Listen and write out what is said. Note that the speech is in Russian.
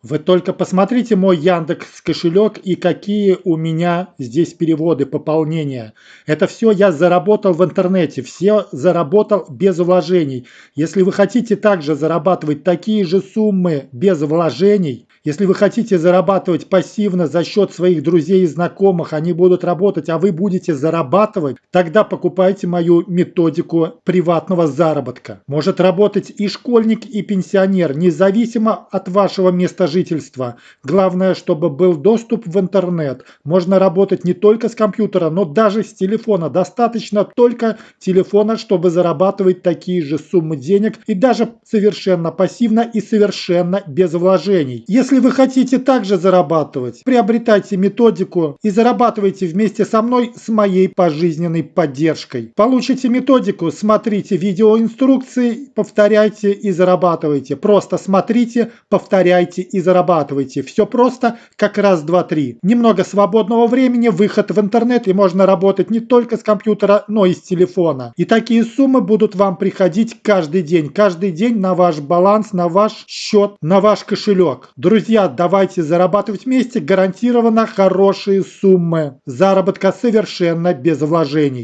Вы только посмотрите мой Яндекс кошелек и какие у меня здесь переводы, пополнения. Это все я заработал в интернете, все заработал без вложений. Если вы хотите также зарабатывать такие же суммы без вложений, если вы хотите зарабатывать пассивно за счет своих друзей и знакомых, они будут работать, а вы будете зарабатывать, тогда покупайте мою методику приватного заработка. Может работать и школьник, и пенсионер, независимо от вашего места жительства. Главное, чтобы был доступ в интернет. Можно работать не только с компьютера, но даже с телефона. Достаточно только телефона, чтобы зарабатывать такие же суммы денег и даже совершенно пассивно и совершенно без вложений. Если если вы хотите также зарабатывать, приобретайте методику и зарабатывайте вместе со мной с моей пожизненной поддержкой. Получите методику, смотрите видеоинструкции, повторяйте и зарабатывайте. Просто смотрите, повторяйте и зарабатывайте. Все просто, как раз, два, три. Немного свободного времени, выход в интернет и можно работать не только с компьютера, но и с телефона. И такие суммы будут вам приходить каждый день. Каждый день на ваш баланс, на ваш счет, на ваш кошелек. Друзья, Друзья, давайте зарабатывать вместе гарантированно хорошие суммы. Заработка совершенно без вложений.